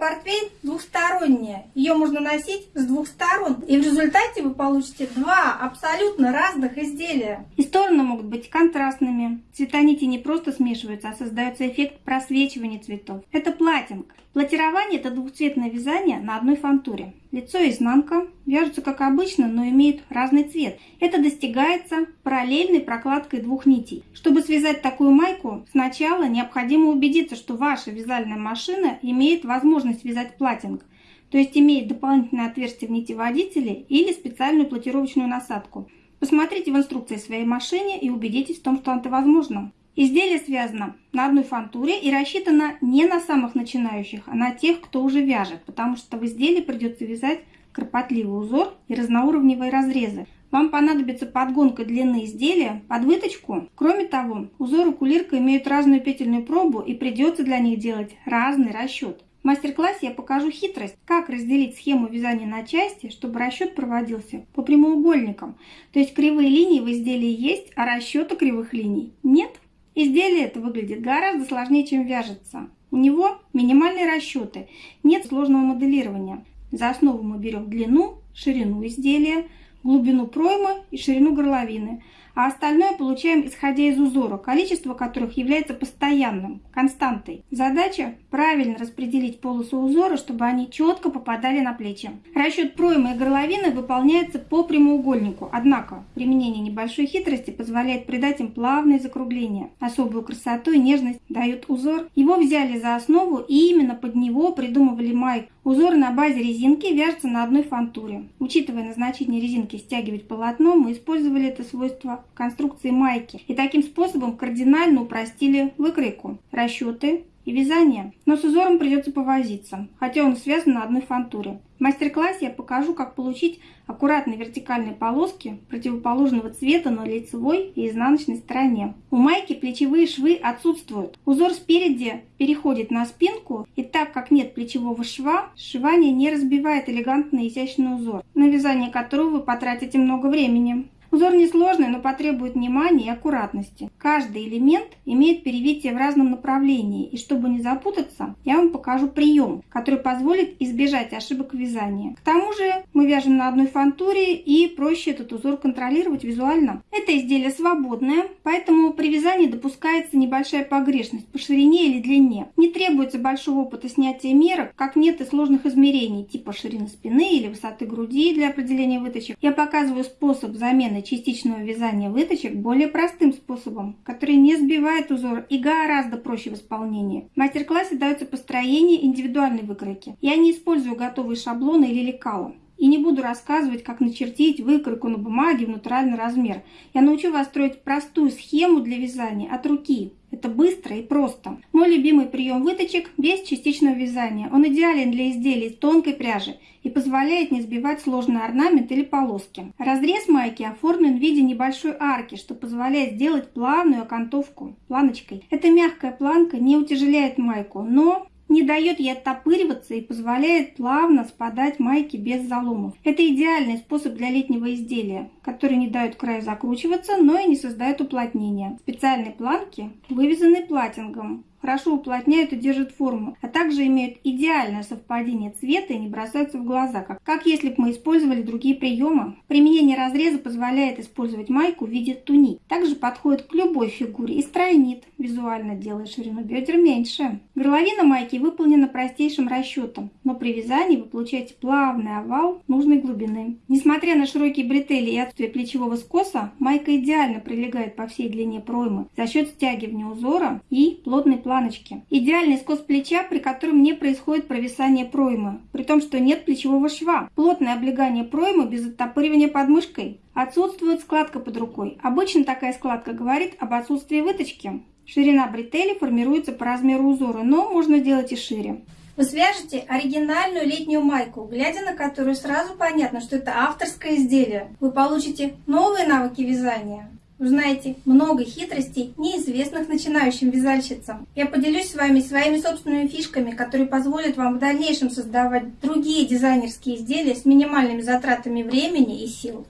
портфель двухсторонняя. Ее можно носить с двух сторон. И в результате вы получите два абсолютно разных изделия. И стороны могут быть контрастными. Цвета нити не просто смешиваются, а создается эффект просвечивания цветов. Это платинг. Платирование – это двухцветное вязание на одной фантуре. Лицо и изнанка вяжутся как обычно, но имеют разный цвет. Это достигается параллельной прокладкой двух нитей. Чтобы связать такую майку, сначала необходимо убедиться, что ваша вязальная машина имеет возможность вязать платинг, то есть имеет дополнительное отверстие в нитеводителе или специальную платировочную насадку. Посмотрите в инструкции своей машине и убедитесь в том, что это возможно. Изделие связано на одной фантуре и рассчитано не на самых начинающих, а на тех, кто уже вяжет, потому что в изделии придется вязать кропотливый узор и разноуровневые разрезы. Вам понадобится подгонка длины изделия под выточку. Кроме того, узоры кулирка имеют разную петельную пробу и придется для них делать разный расчет. В мастер-классе я покажу хитрость, как разделить схему вязания на части, чтобы расчет проводился по прямоугольникам. То есть кривые линии в изделии есть, а расчета кривых линий нет. Изделие это выглядит гораздо сложнее, чем вяжется. У него минимальные расчеты, нет сложного моделирования. За основу мы берем длину, ширину изделия, глубину проймы и ширину горловины – а остальное получаем исходя из узора, количество которых является постоянным, константой. Задача правильно распределить полосу узора, чтобы они четко попадали на плечи. Расчет проймы и горловины выполняется по прямоугольнику, однако применение небольшой хитрости позволяет придать им плавные закругления. Особую красоту и нежность дает узор. Его взяли за основу и именно под него придумывали майк. Узор на базе резинки вяжется на одной фантуре. Учитывая назначение резинки стягивать полотно, мы использовали это свойство конструкции майки и таким способом кардинально упростили выкройку, расчеты и вязание. Но с узором придется повозиться, хотя он связан на одной фантуре. В мастер-классе я покажу, как получить аккуратные вертикальные полоски противоположного цвета на лицевой и изнаночной стороне. У майки плечевые швы отсутствуют. Узор спереди переходит на спинку, и так как нет плечевого шва, сшивание не разбивает элегантный изящный узор, на вязание которого вы потратите много времени. Узор несложный, но потребует внимания и аккуратности. Каждый элемент имеет перевитие в разном направлении, и чтобы не запутаться, я вам покажу прием, который позволит избежать ошибок вязания. К тому же мы вяжем на одной фантуре и проще этот узор контролировать визуально. Это изделие свободное, поэтому при вязании допускается небольшая погрешность по ширине или длине. Не требуется большого опыта снятия мерок, как нет и сложных измерений, типа ширины спины или высоты груди для определения выточек. Я показываю способ замены метода частичного вязания выточек более простым способом, который не сбивает узор и гораздо проще в исполнении. В мастер-классе дается построение индивидуальной выкройки. Я не использую готовые шаблоны или лекала. И не буду рассказывать, как начертить выкройку на бумаге в натуральный размер. Я научу вас строить простую схему для вязания от руки, это быстро и просто. Мой любимый прием выточек без частичного вязания. Он идеален для изделий из тонкой пряжи позволяет не сбивать сложный орнамент или полоски. Разрез майки оформлен в виде небольшой арки, что позволяет сделать плавную окантовку планочкой. Эта мягкая планка не утяжеляет майку, но не дает ей оттопыриваться и позволяет плавно спадать майки без заломов. Это идеальный способ для летнего изделия, который не дает краю закручиваться, но и не создает уплотнения. Специальные планки вывязаны платингом хорошо уплотняют и держат форму, а также имеют идеальное совпадение цвета и не бросаются в глаза, как, как если бы мы использовали другие приемы. Применение разреза позволяет использовать майку в виде туник. Также подходит к любой фигуре и стройнит, визуально делая ширину бедер меньше. Горловина майки выполнена простейшим расчетом, но при вязании вы получаете плавный овал нужной глубины. Несмотря на широкие бретели и отсутствие плечевого скоса, майка идеально прилегает по всей длине проймы за счет стягивания узора и плотной планочки. Идеальный скос плеча, при котором не происходит провисание проймы, при том, что нет плечевого шва. Плотное облегание проймы без оттопыривания подмышкой. Отсутствует складка под рукой. Обычно такая складка говорит об отсутствии выточки. Ширина бретели формируется по размеру узора, но можно делать и шире. Вы свяжете оригинальную летнюю майку, глядя на которую сразу понятно, что это авторское изделие. Вы получите новые навыки вязания узнаете много хитростей, неизвестных начинающим вязальщицам. Я поделюсь с вами своими собственными фишками, которые позволят вам в дальнейшем создавать другие дизайнерские изделия с минимальными затратами времени и сил.